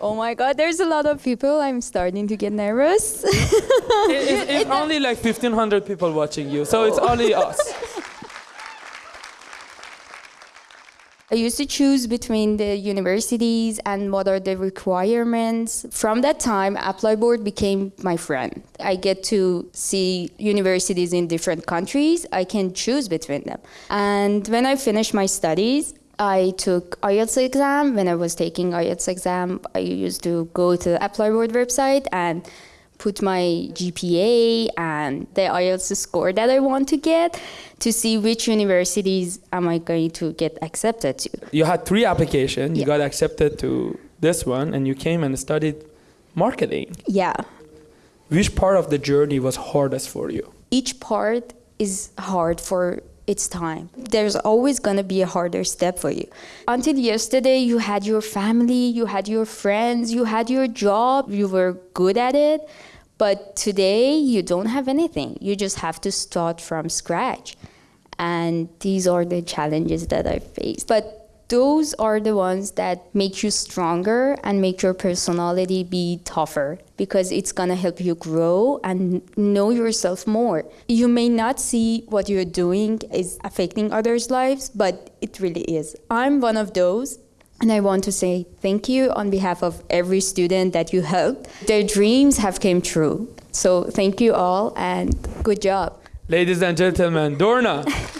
Oh my God, there's a lot of people. I'm starting to get nervous. It- it's, it's only like 1,500 people watching you, so it's only us. I used to choose between the universities and what are the requirements. From that time, ApplyBoard became my friend. I get to see universities in different countries. I can choose between them. And when I finished my studies, I took IELTS exam. When I was taking IELTS exam, I used to go to the ApplyBoard website and put my GPA and the IELTS score that I want to get to see which universities am I going to get accepted to. You had three applications, you Yeah. got accepted to this one, and you came and studied marketing. Yeah. Which part of the journey was hardest for you? Each part is hard for its time. There's always going to be a harder step for you. Until yesterday, you had your family, you had your friends, you had your job, you were good at it. But today, you don't have anything. You just have to start from scratch. And these are the challenges that I faced. But those are the ones that make you stronger and make your personality be tougher because it's going to help you grow and know yourself more. You may not see what you're doing is affecting others' lives, but it really is. I'm one of those. And I want to say thank you on behalf of every student that you helped. Their dreams have came true. So thank you all and good job. Ladies and gentlemen, Dorna.